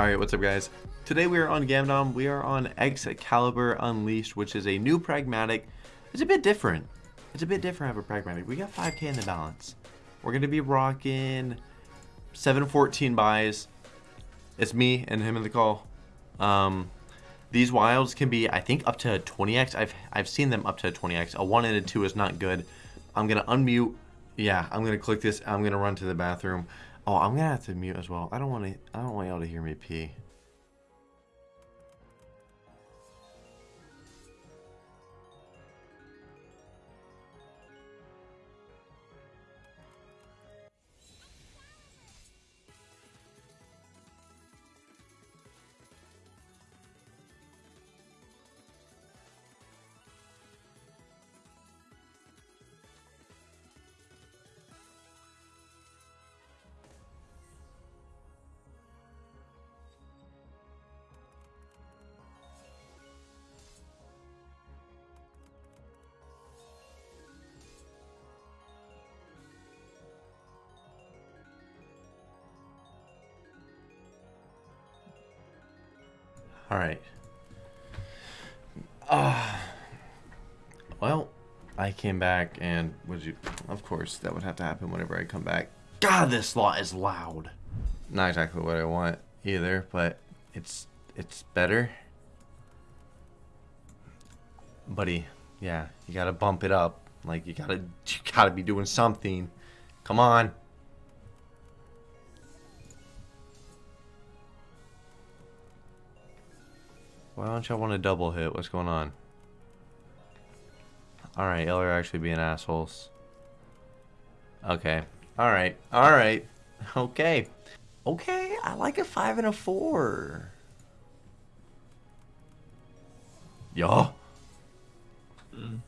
Alright, what's up guys? Today we are on Gamdom, we are on Excalibur Unleashed, which is a new pragmatic. It's a bit different. It's a bit different of a pragmatic. We got 5k in the balance. We're going to be rocking 714 buys. It's me and him in the call. Um, these wilds can be, I think, up to 20x. I've, I've seen them up to 20x. A 1 and a 2 is not good. I'm going to unmute. Yeah, I'm going to click this. I'm going to run to the bathroom. Oh, I'm gonna have to mute as well. I don't want to. I don't want y'all to hear me pee. All right. Uh, well, I came back and would you? Of course, that would have to happen whenever I come back. God, this lot is loud. Not exactly what I want either, but it's it's better. Buddy, yeah, you gotta bump it up. Like you gotta you gotta be doing something. Come on. Why don't y'all want to double hit? What's going on? Alright, y'all are actually being assholes. Okay. Alright. Alright. Okay. Okay, I like a 5 and a 4. Y'all. Mm.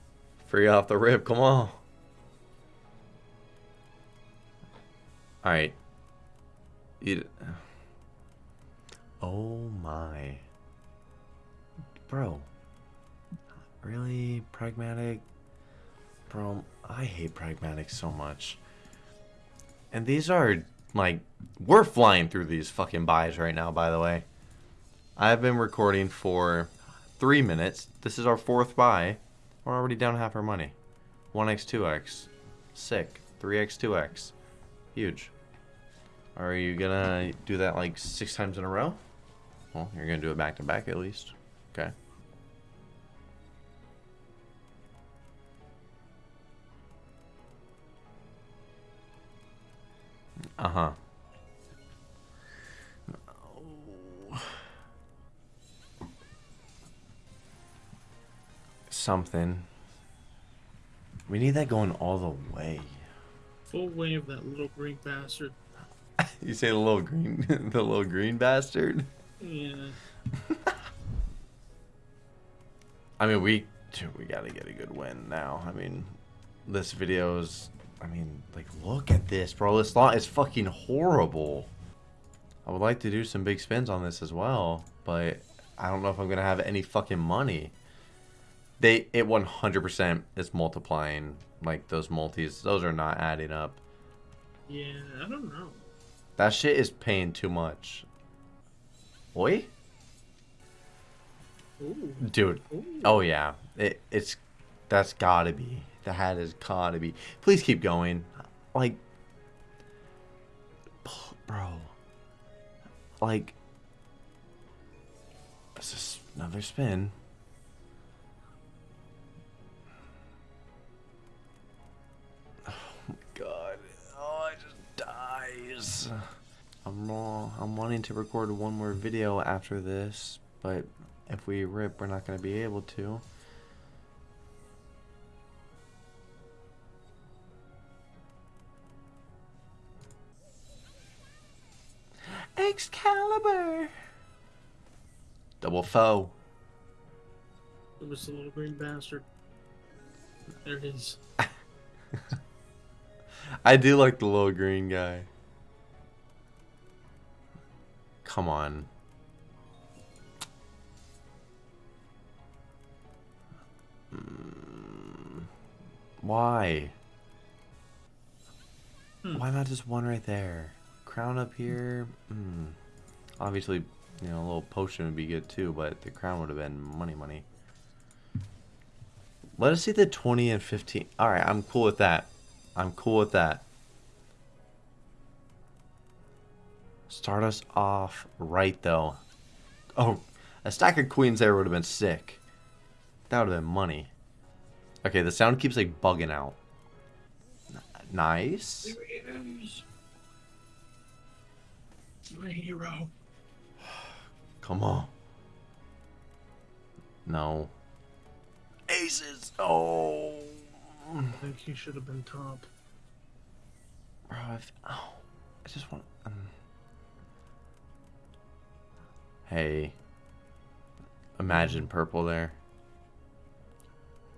Free off the rip, come on. Alright. Oh my. Bro. Really? Pragmatic? Bro, I hate pragmatic so much. And these are, like, we're flying through these fucking buys right now, by the way. I've been recording for three minutes. This is our fourth buy. We're already down half our money. 1x, 2x. Sick. 3x, 2x. Huge. Are you gonna do that like six times in a row? Well, you're gonna do it back to back at least. Okay. Uh-huh. Something. We need that going all the way. Full wave of that little green bastard. you say the little green the little green bastard? Yeah. I mean we we gotta get a good win now. I mean this video is I mean, like, look at this, bro. This lot is fucking horrible. I would like to do some big spins on this as well, but I don't know if I'm going to have any fucking money. They It 100% is multiplying, like, those multis. Those are not adding up. Yeah, I don't know. That shit is paying too much. Oi? Ooh. Dude. Ooh. Oh, yeah. It, it's... That's gotta be. The hat has gotta be. Please keep going. Like, bro. Like, this is another spin. Oh my god. Oh, just dies. I'm wrong. I'm wanting to record one more video after this, but if we rip, we're not going to be able to. Excalibur. Double foe. It was the little green bastard. There it is. I do like the little green guy. Come on. Mm. Why? Hmm. Why not just one right there? Crown up here. Hmm. Obviously, You know, a little potion would be good too, but the crown would have been money, money. Let us see the 20 and 15. Alright, I'm cool with that. I'm cool with that. Start us off right, though. Oh, a stack of queens there would have been sick. That would have been money. Okay, the sound keeps, like, bugging out. N- Nice. Is. My hero. Come on. No. Aces. Oh. I think he should have been top. Bro, I've, oh, I just want. Um, hey. Imagine purple there.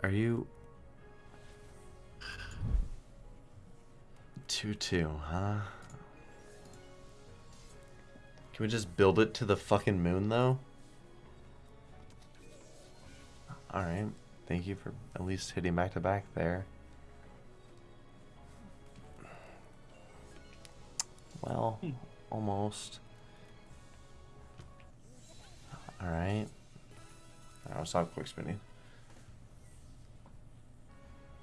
Are you. 2 2, huh? Can we just build it to the fucking moon, though? Alright. Thank you for at least hitting back to back there. Well, Hmm. almost. Alright. I'll stop quick spinning.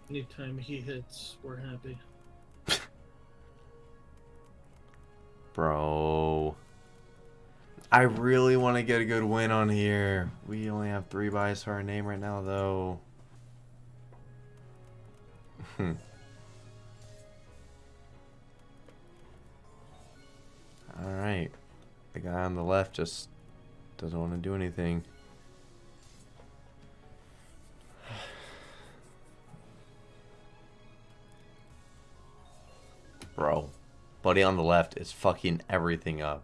Anytime he hits, we're happy. Bro. I really want to get a good win on here. We only have three buys for our name right now, though. Hmm. Alright. The guy on the left just doesn't want to do anything. Bro. Buddy on the left is fucking everything up.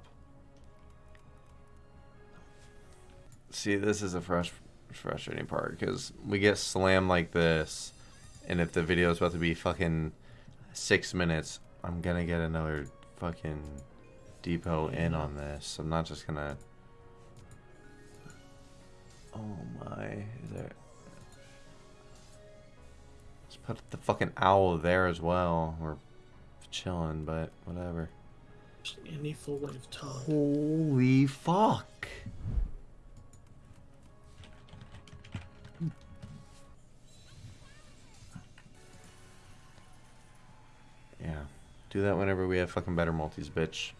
See, this is a fresh, frustrating part because we get slammed like this, and if the video is about to be fucking six minutes, I'm gonna get another fucking depot in on this. I'm not just gonna. Oh my! Is there? Let's put the fucking owl there as well. We're chilling, but whatever. Any full. Holy fuck! Yeah. Do that whenever we have fucking better multis, bitch.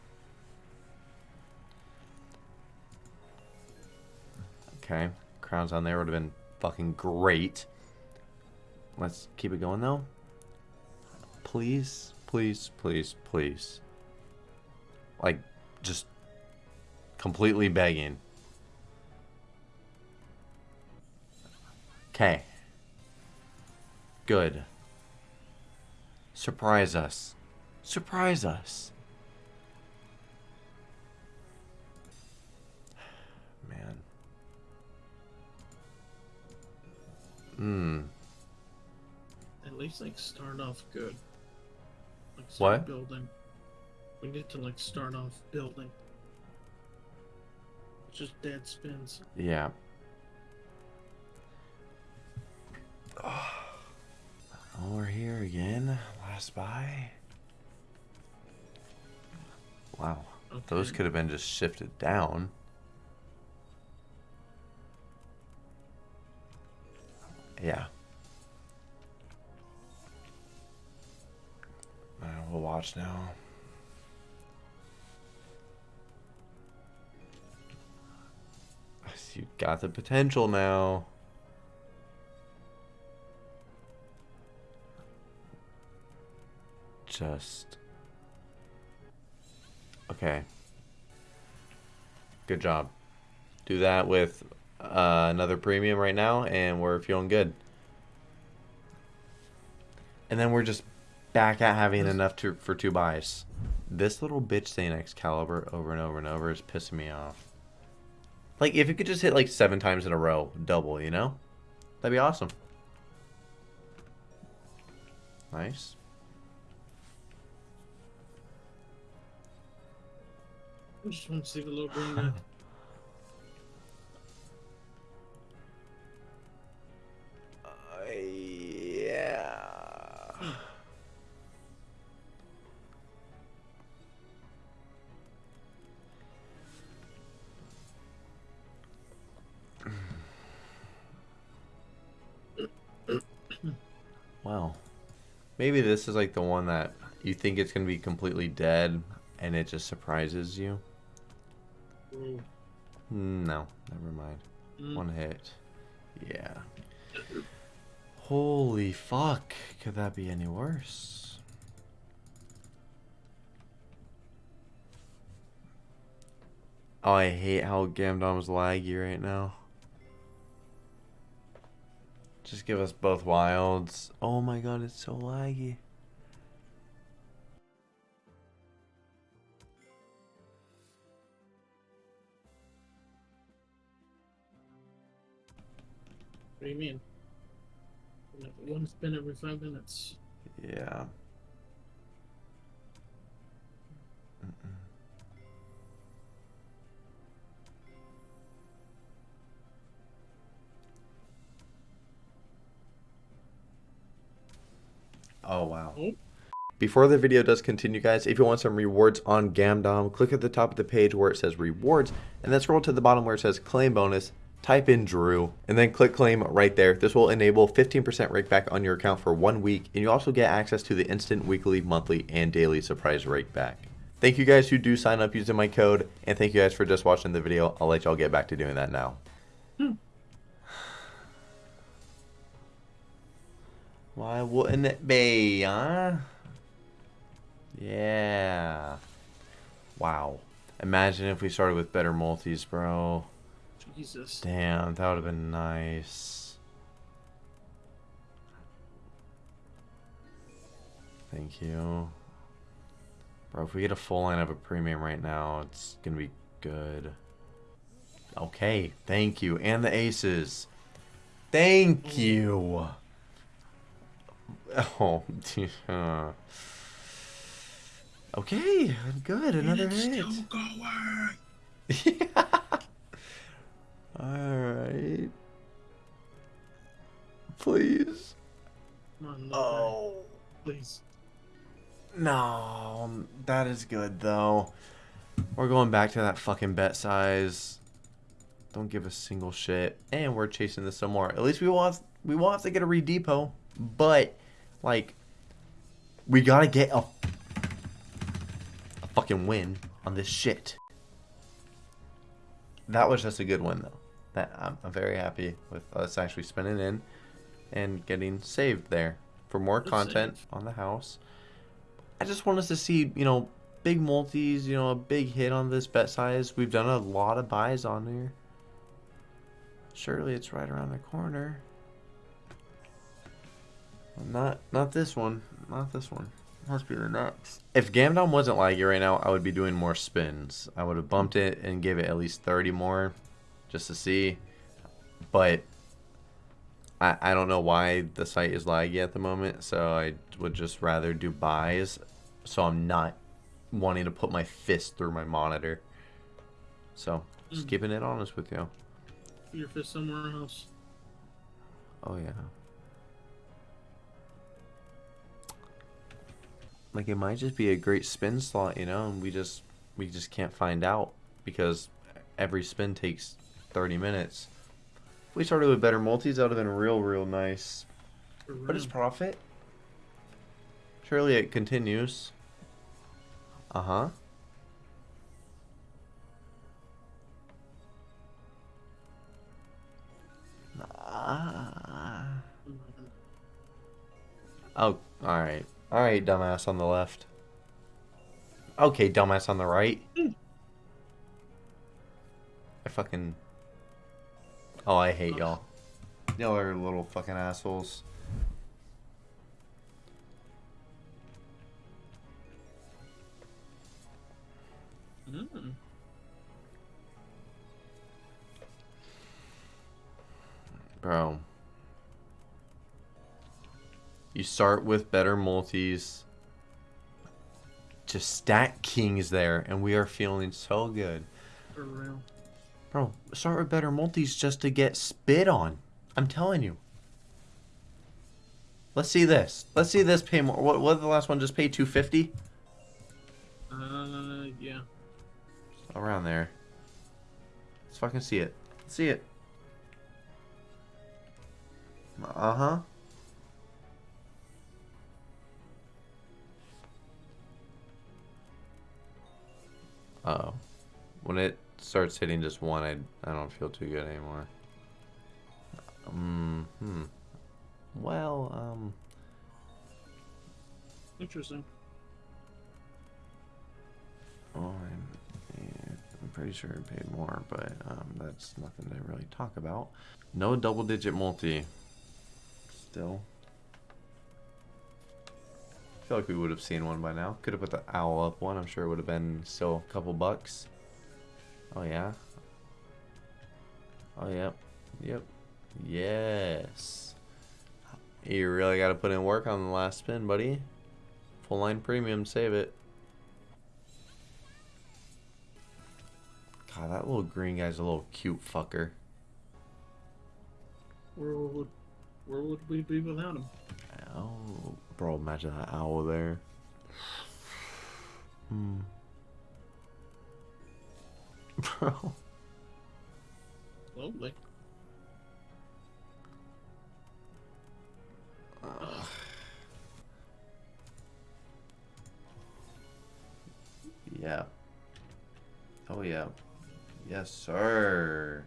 Okay. Crowns on there would have been fucking great. Let's keep it going though. Please, please, please, please. Like, just completely begging. Okay. Good. Surprise us. Surprise us. Man. Hmm. At least like start off good. Like start What? building. We need to like start off building. Just dead spins. Yeah. Oh, we're here again. Last buy. Wow. Okay. Those could have been just shifted down. Yeah. Uh, we'll watch now. You got the potential now. Just. Okay. Good job. Do that with uh, another premium right now, and we're feeling good. And then we're just back at having enough to for two buys. This little bitch saying Excalibur over and over and over is pissing me off. Like, if it could just hit like seven times in a row, double, you know? That'd be awesome. Nice. I just want to see the little green guy. Uh, yeah. Hmm. wow. Maybe this is like the one that you think it's going to be completely dead and it just surprises you. Ooh. No, never mind. Mm. One hit. Yeah. Holy fuck! Could that be any worse? Oh, I hate how Gamdom's laggy right now. Just give us both wilds. Oh my god, it's so laggy. What do you mean? One spin every five minutes. Yeah. Oh wow. Oh. Before the video does continue guys, if you want some rewards on Gamdom, click at the top of the page where it says rewards and then scroll to the bottom where it says claim bonus, type in Drew, and then click claim right there. This will enable 15% rake back on your account for one week and you also get access to the instant weekly, monthly, and daily surprise rake back. Thank you guys who do sign up using my code and thank you guys for just watching the video. I'll let y'all get back to doing that now. Hmm. Why wouldn't it be, huh? Yeah. Wow. Imagine if we started with better multis, bro. Jesus. Damn, that would have been nice. Thank you. Bro, if we get a full line of a premium right now, it's gonna be good. Okay, thank you. And the aces. Thank you. Oh, okay, good. Another hit. still going. Yeah. Alright. Please. Come on, Oh. please. No. That is good, though. We're going back to that fucking bet size. Don't give a single shit. And we're chasing this some more. At least we want we will have to get a redepot. But, like, we gotta get a, a fucking win on this shit. That was just a good win, though. That I'm, I'm very happy with us actually spinning in and getting saved there for more Good content on the house. I just want us to see, you know, big multis, you know, a big hit on this bet size. We've done a lot of buys on there. Surely it's right around the corner. Not not this one. Not this one. Must be the next. If Gamdom wasn't laggy right now, I would be doing more spins. I would have bumped it and gave it at least 30 more just to see. But I, I don't know why the site is laggy at the moment, so I would just rather do buys so I'm not wanting to put my fist through my monitor. So, just Mm. keeping it honest with you. Put your fist somewhere else. Oh yeah. Like it might just be a great spin slot, you know, and we just we just can't find out because every spin takes 30 minutes. If we started with better multis, that would have been real, real nice. For What is profit? Surely it continues. Uh huh. Ah. Oh, alright. Alright, dumbass on the left. Okay, dumbass on the right. Mm. I fucking. Oh, I hate y'all. Y'all are little fucking assholes. Mm. Bro. You start with better multis. Just stack kings there, and we are feeling so good. For real. Bro, start with better multis just to get spit on. I'm telling you. Let's see this. Let's see this pay more. What, what the last one? Just pay 250? Uh, yeah. Around there. Let's fucking see it. Let's see it. Uh-huh. Uh oh When it starts hitting just one, I, I don't feel too good anymore. Um, hmm. Well, um, Interesting. well, I'm, I'm pretty sure I paid more, but um, that's nothing to really talk about. No double digit multi. Still. I feel like we would have seen one by now. Could have put the owl up one. I'm sure it would have been still a couple bucks. Oh, yeah. Oh, yep. Yep. Yes. You really got to put in work on the last spin, buddy. Full line premium, save it. God, that little green guy's a little cute fucker. Where would where would we be without him? Oh, bro, imagine that owl there. Hmm. Bro. Lovely. Ugh. Yeah. Oh yeah. Yes, sir.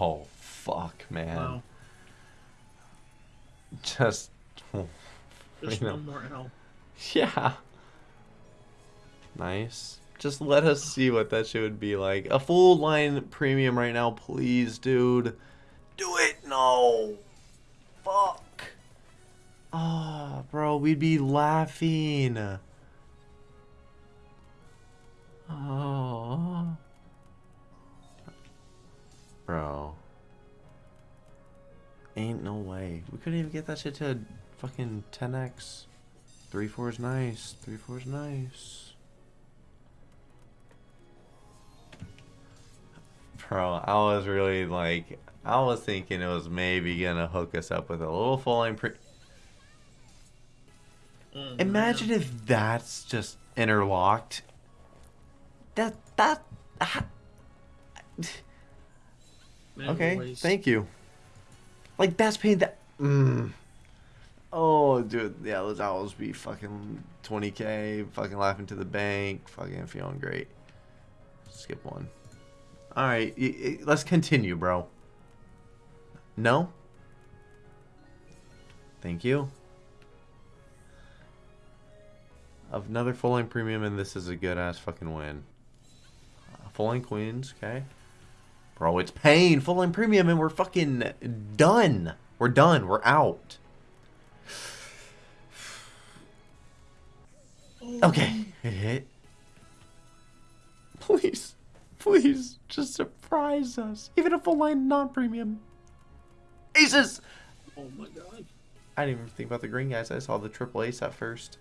Oh, fuck, man. Wow. Just. Just I know. one more L. Yeah. Nice. Just let us see what that shit would be like. A full line premium right now, please, dude. Do it. No. Fuck. Ah, bro, we'd be laughing. Ain't no way. We couldn't even get that shit to fucking 10x. 3 4 is nice. 3 4 is nice. Bro, I was really like, I was thinking it was maybe gonna hook us up with a little full line pre. Oh, Imagine man. if that's just interlocked. That, that. ah, Man, Okay, thank you. Like that's paying that. Mm. Oh, dude, yeah, those owls be fucking 20k, fucking laughing to the bank, fucking feeling great. Skip one. All right, let's continue, bro. No. Thank you. Another full line premium, and this is a good ass fucking win. Uh, full line queens, okay. Bro, it's paying full line premium and we're fucking done. We're done. We're out. Okay. Please. Please. Just surprise us. Even a full line non premium. Aces! Oh my god. I didn't even think about the green guys. I saw the triple ace at first.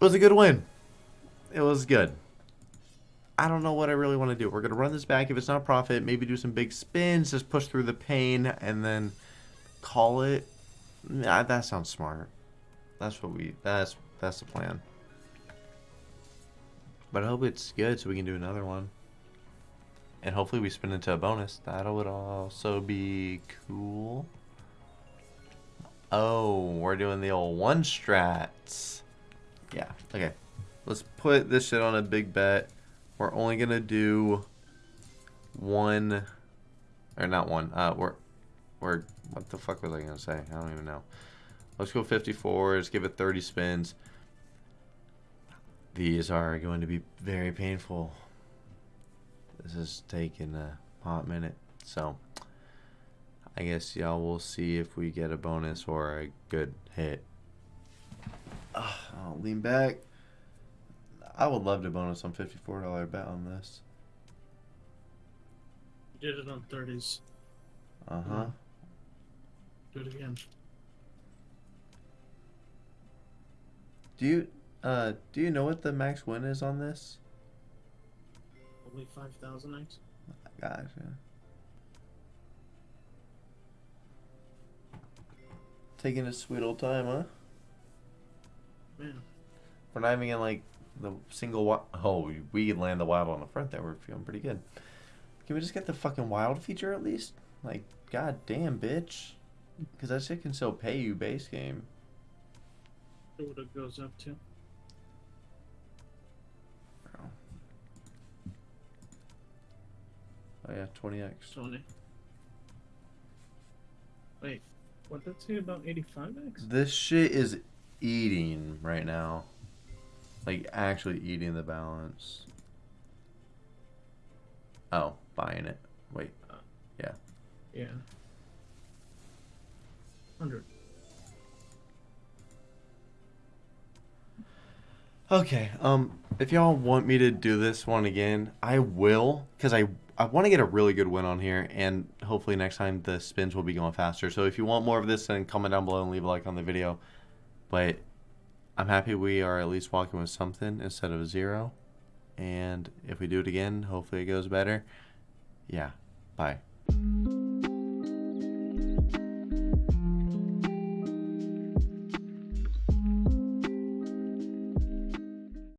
It was a good win. It was good. I don't know what I really want to do. We're gonna run this back. If it's not a profit, maybe do some big spins, just push through the pain, and then call it. Nah, that sounds smart. That's what we. That's that's the plan. But I hope it's good, so we can do another one. And hopefully we spin into a bonus. That would also be cool. Oh, we're doing the old one strats. Yeah, okay. Let's put this shit on a big bet. We're only gonna do one, or not one. Uh, we're, we're. What the fuck was I gonna say? I don't even know. Let's go 54s. Give it 30 spins. These are going to be very painful. This is taking a hot minute, so I guess y'all will see if we get a bonus or a good hit. I'll lean back. I would love to bonus on $54 bet on this. You did it on 30s. Uh huh. Do it again. Do you Uh, do you know what the max win is on this? Only 5,000 X? Gotcha. Taking a sweet old time, huh? Man. We're not even getting like the single wild. Oh, we- we land the wild on the front there. We're feeling pretty good. Can we just get the fucking wild feature at least? Like, god damn, bitch. Because that shit can still pay you base game. What it goes up to. Oh yeah, 20x. 20. Wait, what did that say about 85X? This shit is eating right now. Like, actually eating the balance. Oh, buying it. Wait. Yeah. Yeah. 100. Okay. Um, if y'all want me to do this one again, I will, because I I want to get a really good win on here, and hopefully next time the spins will be going faster. So if you want more of this, then comment down below and leave a like on the video. But I'm happy we are at least walking with something instead of a zero. And if we do it again, hopefully it goes better. Yeah. Bye.